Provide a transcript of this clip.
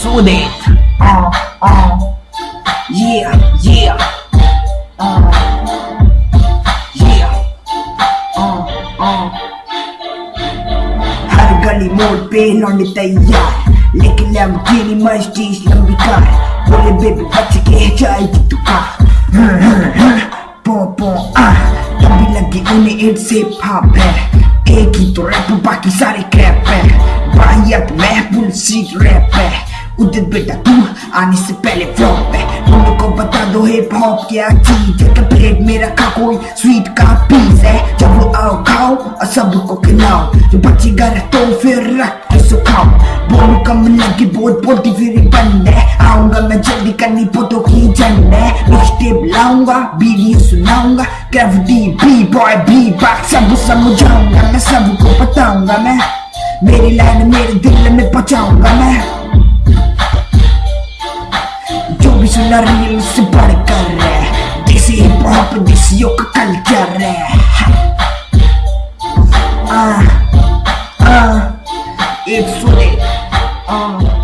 Soothe it. Uh, uh. Yeah, yeah. Uh. Yeah. Uh, uh. हर गली मोड़ पे लौंडे तैयार लेके लैम्बोर्गिनी मर्सिडीज लंबी कार बोले बेबी बच के जाएगी तू कहाँ पो पो आ तभी लगी उन्हें एड से भाप है एक ही तो रैप बाकी सारे क्रैप है बाहियत में फुल सीट रैप है उदित बेटा तू आने से पहले फ्लॉप है। उनको बता दो हिप हॉप क्या चीज़ है? प्लेट में रखा कोई स्वीट का पीस है? जब वो आओ, खाओ और सबको खिलाओ। जो बचेगा तो फिर रख के सुखाओ। बोलू कम लगी बहुत बोलती फिर बंद है। आऊँगा मैं जल्दी करनी फ़ोटो की जंड है। मिक्सटेप लाऊँगा video सुनाऊँगा। Gravity B boy be back सब समझाऊँगा मैं, सबको बताऊँगा मैं। मेरी लाइन मेरे दिल में पहुंचाऊँगा मैं। largil sebarkar Desi hip hop desi yok kalkar Ah ah It's with